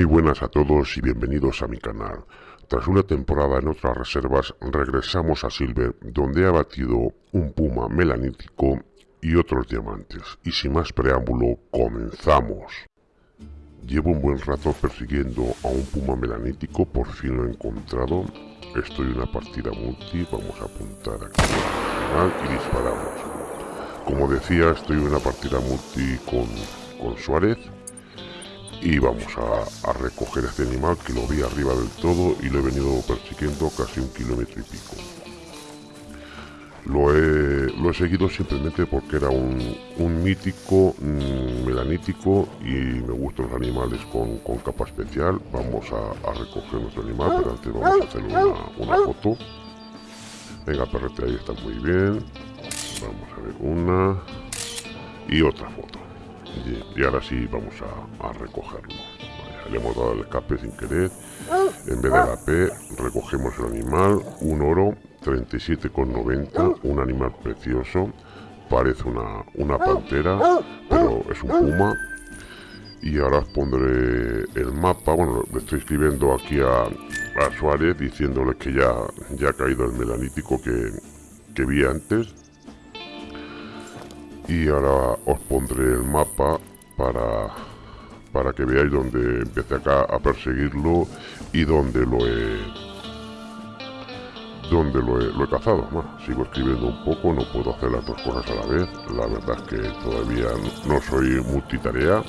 Muy buenas a todos y bienvenidos a mi canal. Tras una temporada en otras reservas, regresamos a Silver, donde ha batido un puma melanítico y otros diamantes. Y sin más preámbulo, comenzamos. Llevo un buen rato persiguiendo a un puma melanítico, por fin lo he encontrado. Estoy en una partida multi, vamos a apuntar aquí y disparamos. Como decía, estoy en una partida multi con, con Suárez y vamos a, recoger este animal que lo vi arriba del todo y lo he venido persiguiendo casi un kilómetro y pico. Lo he, seguido simplemente porque era un, mítico mm, melanítico y me gustan los animales con, capa especial. Vamos a, recoger nuestro animal, pero antes vamos a hacer una, foto. Venga, perrete, ahí está muy bien. Vamos a ver una y otra foto y, ahora sí vamos a, recogerlo. Le hemos dado el escape sin querer. En vez de la P recogemos el animal. Un oro 37,90 un animal precioso. Parece una, una pantera pero es un puma. Y ahora os pondré el mapa. Bueno le estoy escribiendo aquí a, a Suárez diciéndole que ya, ya ha caído el melanítico que, que vi antes y ahora os pondré el mapa para para que veáis dónde empecé acá a perseguirlo y dónde lo he donde lo he, cazado. Sigo escribiendo un poco no puedo hacer las dos cosas a la vez. La verdad es que todavía no soy multitarea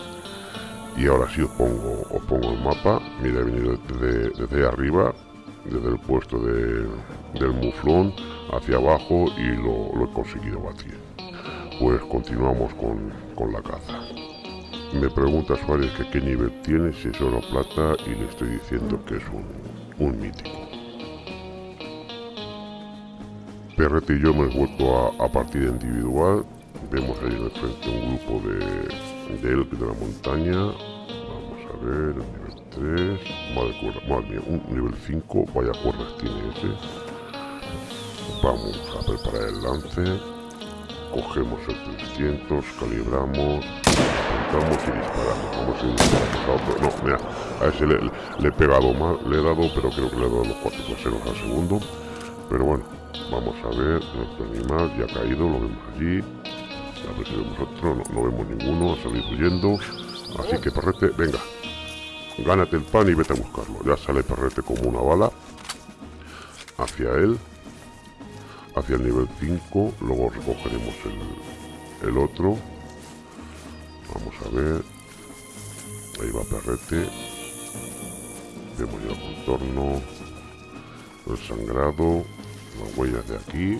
y ahora sí os pongo os pongo el mapa. Mira he venido desde, desde arriba desde el puesto de, del muflón hacia abajo y lo, lo he conseguido batir pues continuamos con, la caza. Me pregunta Suárez que qué nivel tiene, si es oro plata, y le estoy diciendo que es un, mítico. Perrete y yo hemos vuelto a, partida individual. Vemos ahí en frente un grupo de, de elk de la montaña. Vamos a ver, el nivel 3. Madre, madre mía, un nivel 5. Vaya cuerdas tiene ese. Vamos a preparar el lance cogemos el 300, calibramos, apuntamos y disparamos. Vamos a ir No, mira, a ese le, he pegado mal, le he dado, pero creo que le he dado los cuatro traseros al segundo. Pero bueno, vamos a ver, nuestro animal ya ha caído, lo vemos allí. A ver si vemos otro, no, no vemos ninguno, a salir huyendo. Así que perrete, venga, gánate el pan y vete a buscarlo. Ya sale perrete como una bala hacia él hacia el nivel 5 luego recogeremos el, otro. Vamos a ver. Ahí va perrete. Vemos ya el contorno el sangrado las huellas de aquí.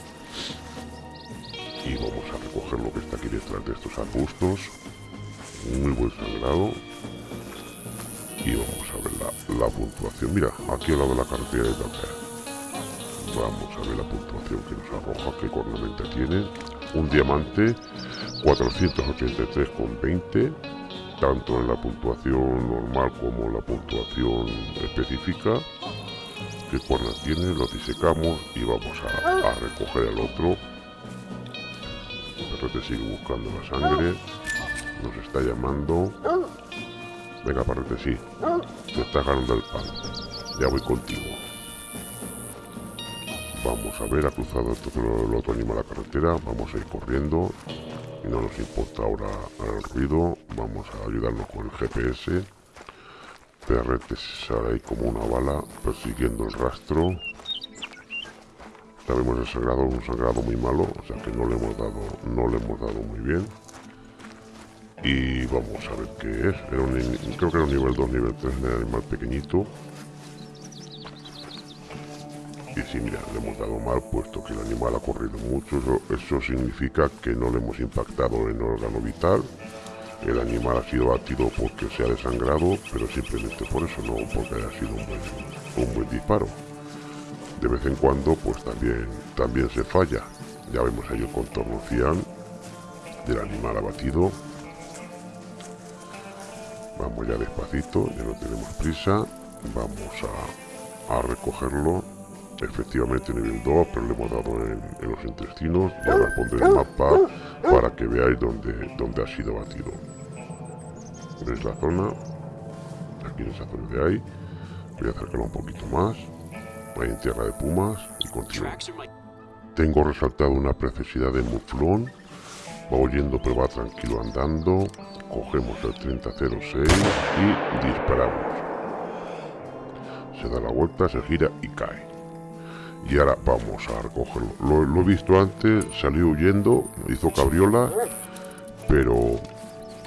Y vamos a recoger lo que está aquí detrás de estos arbustos. Muy buen sangrado. Y vamos a ver la, puntuación. Mira aquí al lado de la carretera de Dakar Vamos a ver la puntuación que nos arroja, qué cornamenta tiene. Un diamante 483,20, tanto en la puntuación normal como en la puntuación específica. Qué cuernas tiene, lo disecamos y vamos a, recoger el otro. El perrete sigue buscando la sangre, nos está llamando. Venga, parrete, sí, te está ganando el pan. Ya voy contigo. Vamos a ver, ha cruzado el otro animal a la carretera, vamos a ir corriendo y no nos importa ahora el ruido, vamos a ayudarnos con el GPS. Perrete sale ahí como una bala persiguiendo el rastro. Sabemos el sangrado, un sangrado muy malo, o sea que no le hemos dado, no le hemos dado muy bien. Y vamos a ver qué es. creo que era un nivel 2, nivel 3 de animal pequeñito. Y si mira, le hemos dado mal, puesto que el animal ha corrido mucho, eso, significa que no le hemos impactado en órgano vital. El animal ha sido batido porque se ha desangrado, pero simplemente por eso, no porque haya sido un buen, un buen disparo. De vez en cuando, pues también, también se falla. Ya vemos ahí el contorno cian del animal abatido. Vamos ya despacito, ya no tenemos prisa. Vamos a, a recogerlo efectivamente nivel 2 pero le hemos dado en, los intestinos y ahora pondré el mapa para que veáis dónde, dónde ha sido batido veis la zona aquí quieren hacer de ahí. Voy a acercarlo un poquito más. Ahí en tierra de pumas y continúo. Tengo resaltado una precisidad de muflón. Va oyendo pero va tranquilo andando. Cogemos el 3006 y disparamos. Se da la vuelta, se gira y cae. Y ahora vamos a recogerlo. Lo, he visto antes, salió huyendo, hizo cabriola, pero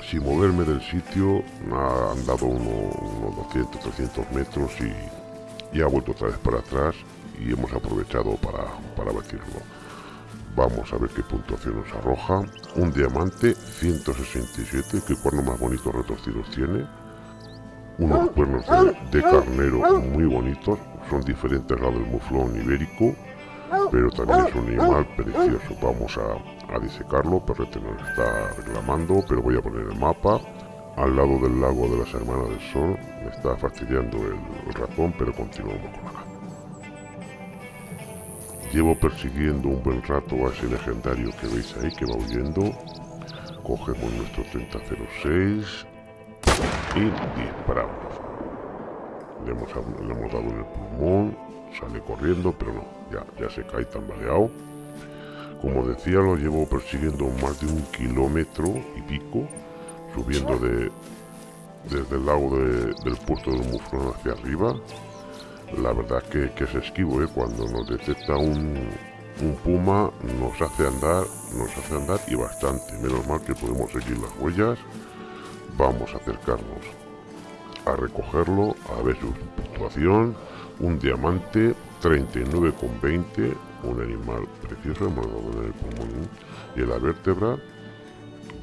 sin moverme del sitio, ha andado unos, 200, 300 metros y, y, ha vuelto otra vez para atrás y hemos aprovechado para, para batirlo. Vamos a ver qué puntuación nos arroja. Un diamante 167, qué cuerno más bonitos retorcidos tiene. Unos cuernos de, carnero muy bonitos, son diferentes a del muflón ibérico, pero también es un animal precioso. Vamos a, a disecarlo, Perrete nos está reclamando, pero voy a poner el mapa. Al lado del lago de las Hermanas del Sol, me está fastidiando el, ratón, pero continuamos con la Llevo persiguiendo un buen rato a ese legendario que veis ahí que va huyendo. Cogemos nuestro 3006 y disparamos. Le hemos, dado en el pulmón, sale corriendo, pero no, ya, ya se cae tambaleado. Como decía, lo llevo persiguiendo más de un kilómetro y pico, subiendo de, desde el lago del puerto del Muflón hacia arriba la verdad que, que es esquivo, ¿eh? cuando nos detecta un, puma nos hace andar, nos hace andar y bastante. Menos mal que podemos seguir las huellas. Vamos a acercarnos a recogerlo, a ver su puntuación. Un diamante 39,20, un animal precioso, hemos dado en el pulmón y en la vértebra.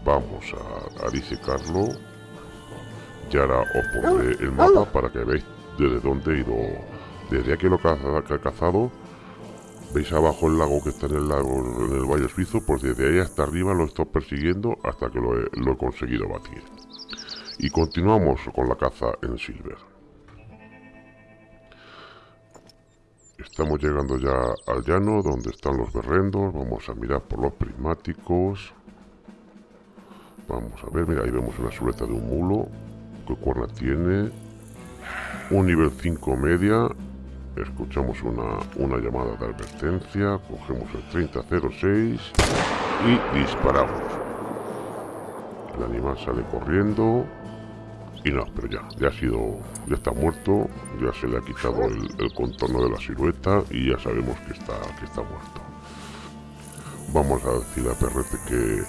Vamos a, a disecarlo. Y ahora os pondré el mapa para que veáis desde dónde he ido desde aquí lo que ha cazado, veis abajo el lago que está en el lago, en el Valle Suizo, pues desde ahí hasta arriba lo estoy persiguiendo hasta que lo he, conseguido batir. Y continuamos con la caza en Silver. Estamos llegando ya al llano donde están los berrendos. Vamos a mirar por los prismáticos. Vamos a ver, mira, ahí vemos una suleta de un mulo. ¿Qué cuerna tiene? Un nivel 5 media escuchamos una, una llamada de advertencia, cogemos el 3006 y disparamos. El animal sale corriendo y no, pero ya, ya ha sido, ya está muerto, ya se le ha quitado el, contorno de la silueta y ya sabemos que está, que está muerto. Vamos a decir a Perrete que,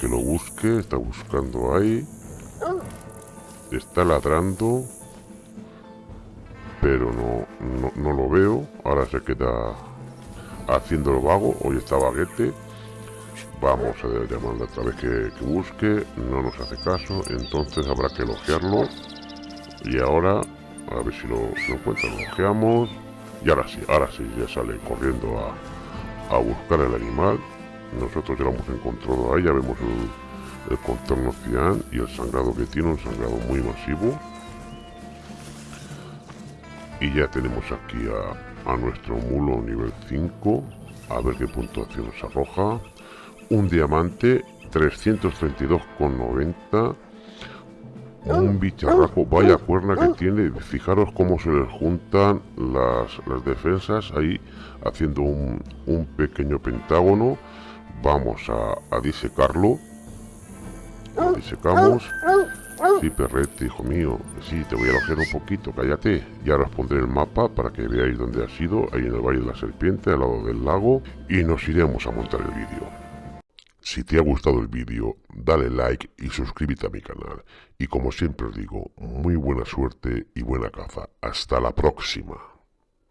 que lo busque, está buscando ahí, está ladrando, pero no, no, lo veo. Ahora se queda haciendo el vago. Hoy está baguete. Vamos a llamarle otra vez que, busque. No nos hace caso. Entonces habrá que elogiarlo. Y ahora, a ver si lo, encuentra. Lo elogiamos. Y ahora sí, ahora sí, ya sale corriendo a, a buscar el animal. Nosotros ya lo hemos encontrado ahí. Ya vemos el, contorno cian y el sangrado que tiene. Un sangrado muy masivo y ya tenemos aquí a, nuestro mulo nivel 5 a ver qué puntuación nos arroja un diamante 332,90 un bicharraco. vaya cuerna que tiene. Fijaros cómo se les juntan las, defensas ahí haciendo un, pequeño pentágono. Vamos a, a disecarlo. Lo disecamos. Sí, perrete, hijo mío. Sí, te voy a alojar un poquito, cállate. Y ahora os pondré el mapa para que veáis dónde ha sido, ahí en el Valle de la Serpiente, al lado del lago, y nos iremos a montar el vídeo. Si te ha gustado el vídeo, dale like y suscríbete a mi canal. Y como siempre os digo, muy buena suerte y buena caza. Hasta la próxima.